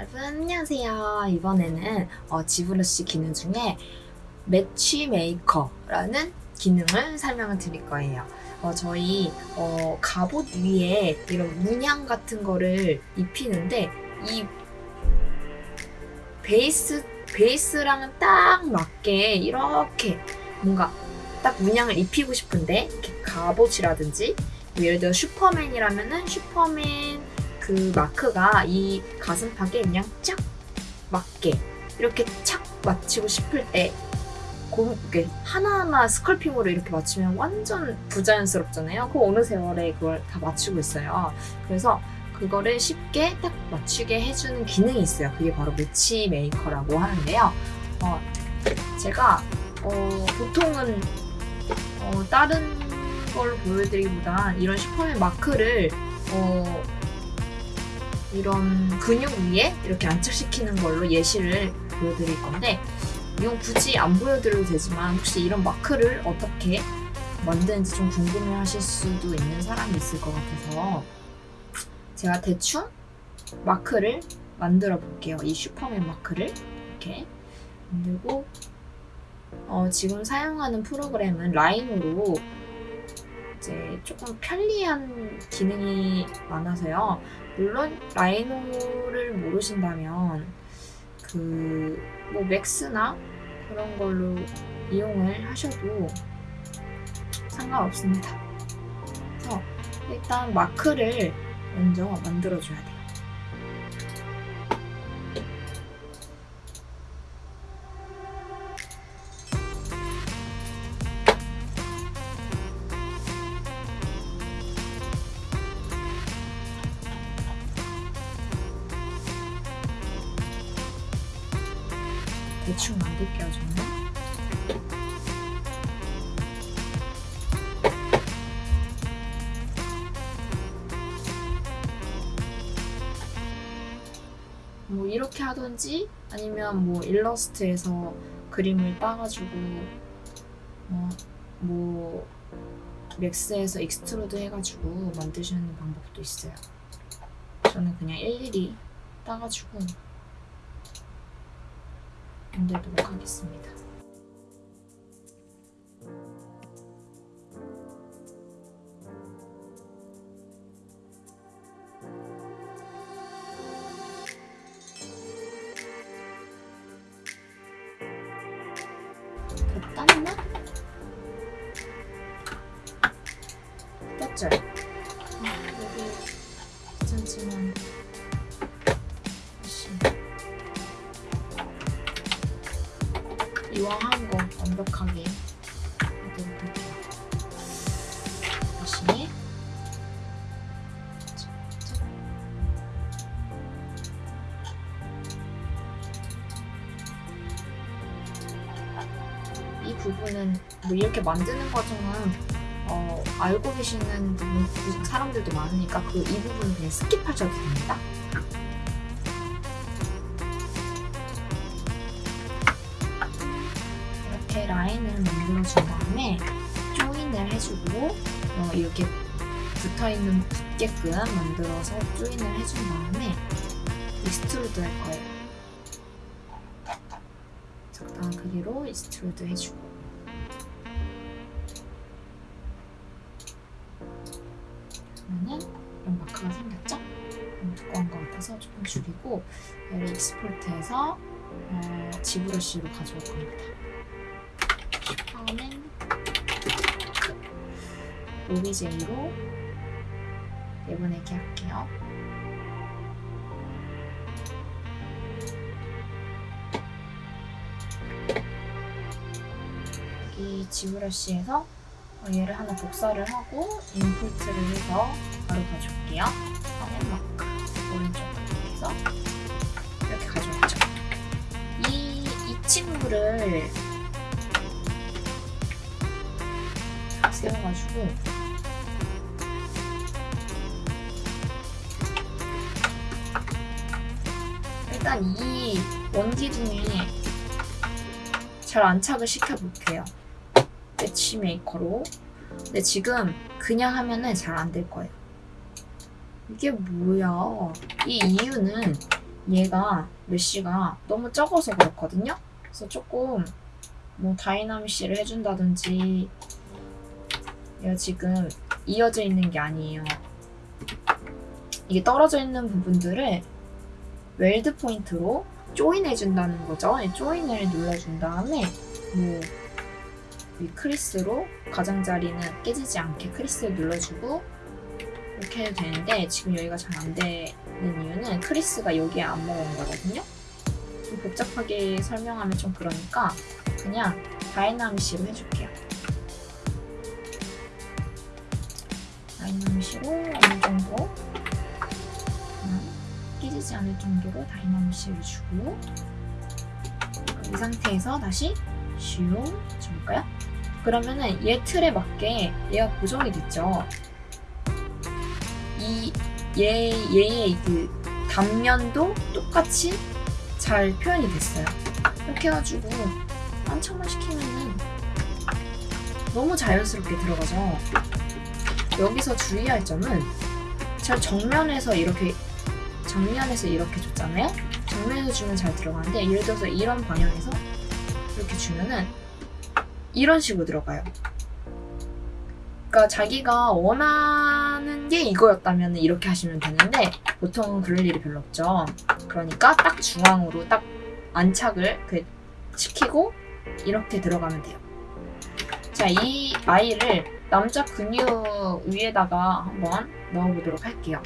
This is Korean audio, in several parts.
여러분 안녕하세요. 이번에는 어, 지브러시 기능 중에 매치메이커라는 기능을 설명을 드릴 거예요. 어, 저희 어, 갑옷 위에 이런 문양 같은 거를 입히는데 이 베이스 베이스랑 딱 맞게 이렇게 뭔가 딱 문양을 입히고 싶은데 이렇게 갑옷이라든지 뭐 예를 들어 슈퍼맨이라면은 슈퍼맨 그 마크가 이 가슴팍에 그냥 쫙 맞게 이렇게 착 맞추고 싶을 때 곱게 하나하나 sculpting으로 이렇게 맞추면 완전 부자연스럽잖아요. 그 어느 세월에 그걸 다 맞추고 있어요. 그래서 그거를 쉽게 딱 맞추게 해주는 기능이 있어요. 그게 바로 match maker라고 하는데요. 어, 제가 어, 보통은 어, 다른 걸 보여드리기보단 이런 슈퍼맨 마크를 어, 이런 근육 위에 이렇게 안착시키는 걸로 예시를 보여드릴 건데 이건 굳이 안 보여드려도 되지만 혹시 이런 마크를 어떻게 만드는지 좀 궁금해 하실 수도 있는 사람이 있을 것 같아서 제가 대충 마크를 만들어 볼게요. 이 슈퍼맨 마크를 이렇게 만들고 어, 지금 사용하는 프로그램은 라인으로 이제 조금 편리한 기능이 많아서요. 물론 라이노를 모르신다면 그 뭐 맥스나 그런 걸로 이용을 하셔도 상관없습니다. 그래서 일단 마크를 먼저 만들어줘야 돼요. 대충 만들게요, 저는. 뭐 이렇게 하든지 아니면 뭐 일러스트에서 그림을 따가지고 어, 뭐 맥스에서 extrude 해가지고 만드시는 방법도 있어요. 저는 그냥 일일이 따가지고 만들도록 하겠습니다. 이왕 한 거 완벽하게 만들어 볼게요. 다시 이 부분은 뭐 이렇게 만드는 과정은 어, 알고 계시는 분- 사람들도 많으니까 그 이 부분은 그냥 skip하셔도 됩니다. 해주고 어, 이렇게 붙어있는 붙게끔 만들어서 join을 해준 다음에 extrude 할 거예요. 적당한 크기로 extrude 해주고 그러면은 이런 마크가 생겼죠? 두꺼운 것 같아서 조금 줄이고 얘를 export해서 어, ZBrush로 가져올 겁니다. 다음엔 오비제이로 내보내기 할게요. 여기 지브러쉬에서 어, 얘를 하나 복사를 하고 인풋을 해서 바로 가져올게요. 화면 마크 오른쪽 이렇게 해서 이렇게 가져왔죠. 이, 이 친구를 세워가지고 일단 이 원기둥에 잘 안착을 시켜볼게요. match maker로. 근데 지금 그냥 하면은 잘 안 될 거예요. 이게 뭐야? 이 이유는 얘가 mesh가 너무 적어서 그렇거든요. 그래서 조금 뭐 DynaMesh를 해준다든지 얘가 지금 이어져 있는 게 아니에요. 이게 떨어져 있는 부분들을 weld point로 join해준다는 거죠. 이 join을 눌러준 다음에 뭐 이 crease로 가장자리는 깨지지 않게 crease를 눌러주고 이렇게 해도 되는데 지금 여기가 잘 안 되는 이유는 crease가 여기에 안 먹은 거거든요. 좀 복잡하게 설명하면 좀 그러니까 그냥 DynaMesh로 해줄게요. DynaMesh로 어느 정도 깨지지 않을 정도로 DynaMesh를 주고 이 상태에서 다시 슝 줘볼까요? 그러면은 얘 틀에 맞게 얘가 고정이 됐죠. 이 얘, 얘의 그 단면도 똑같이 잘 표현이 됐어요. 이렇게 해가지고 한참만 시키면은 너무 자연스럽게 들어가죠. 여기서 주의할 점은 잘 정면에서 이렇게 정면에서 이렇게 줬잖아요. 정면에서 주면 잘 들어가는데 예를 들어서 이런 방향에서 이렇게 주면은 이런 식으로 들어가요. 그러니까 자기가 원하는 게 이거였다면 이렇게 하시면 되는데 보통은 그럴 일이 별로 없죠. 그러니까 딱 중앙으로 딱 안착을 그 시키고 이렇게 들어가면 돼요. 자, 이 아이를 남자 근육 위에다가 한번 넣어보도록 할게요.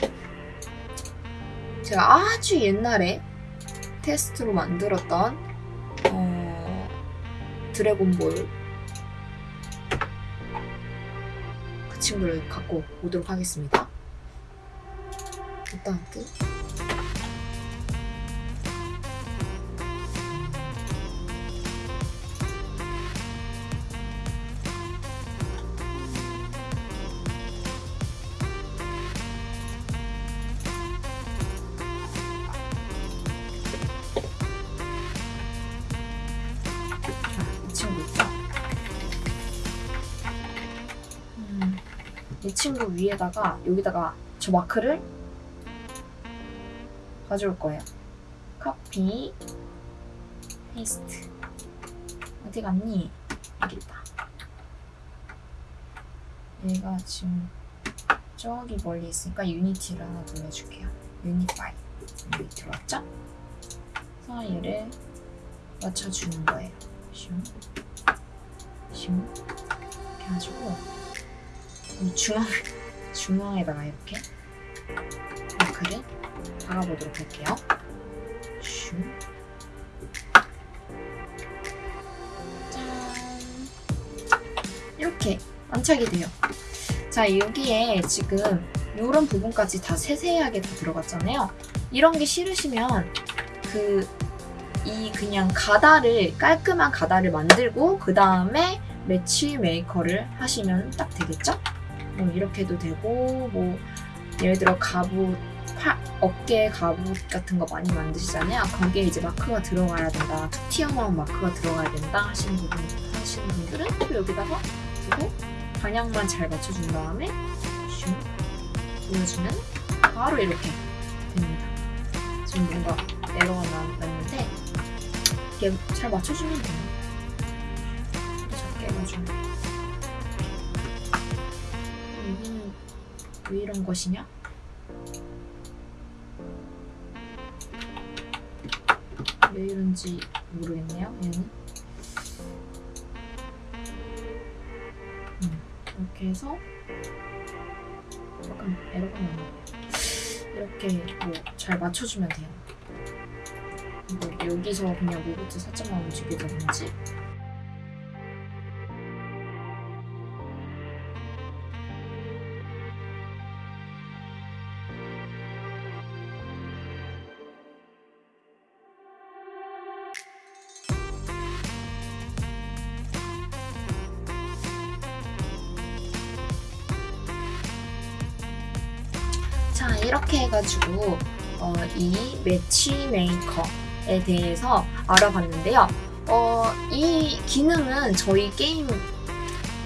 제가 아주 옛날에 테스트로 만들었던 어, 드래곤볼 그 친구를 갖고 오도록 하겠습니다. 일단 끝. 이 친구 위에다가 여기다가 저 마크를 가져올 거예요. copy, paste. 어디 갔니? 여기 있다. 얘가 지금 저기 멀리 있으니까 Unify를 하나 돌려줄게요. Unify. 여기 들어왔죠? 그래서 얘를 맞춰주는 거예요. 슝, 슝. 이렇게 해가지고 이 중앙, 중앙에다가 이렇게 마크를 박아보도록 할게요. 슝. 짠. 이렇게 안착이 돼요. 자, 여기에 지금 이런 부분까지 다 세세하게 다 들어갔잖아요. 이런 게 싫으시면 그 이 그냥 가다를 깔끔한 가다를 만들고 그 다음에 매치 메이커를 하시면 딱 되겠죠? 뭐 이렇게도 되고 뭐 예를 들어 갑옷 팔, 어깨 갑옷 같은 거 많이 만드시잖아요. 거기에 이제 마크가 들어가야 된다. 툭 튀어나온 마크가 들어가야 된다 하시는 부분 하시는 분들은 또 여기다가 두고 방향만 잘 맞춰준 다음에 슝 눌러주면 바로 이렇게 됩니다. 지금 뭔가 에러가 나- 났는데 이게 잘 맞춰주면 돼요. 또 작게 해가지고 왜 이런 것이냐? 왜 이런지 모르겠네요. 얘는 음, 이렇게 해서 약간 에러가 나네요. 이렇게 뭐 잘 맞춰주면 돼요. 뭐 여기서 그냥 로봇 살짝만 움직이다든지 이렇게 해가지고 어, 이 Match Maker에 대해서 알아봤는데요. 어, 이 기능은 저희 게임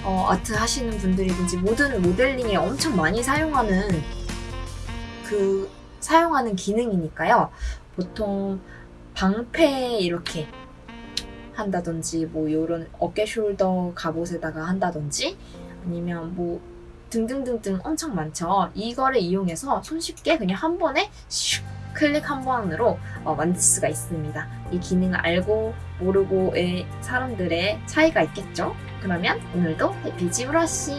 어, 아트 하시는 분들이든지 모든 모델링에 엄청 많이 사용하는 그 사용하는 기능이니까요. 보통 방패 이렇게 한다든지 뭐 요런 어깨 shoulder 갑옷에다가 한다든지 아니면 뭐 등등등등 엄청 많죠. 이거를 이용해서 손쉽게 그냥 한 번에 슉 클릭 한 번으로 어, 만들 수가 있습니다. 이 기능을 알고 모르고의 사람들의 차이가 있겠죠. 그러면 오늘도 해피 지 브러쉬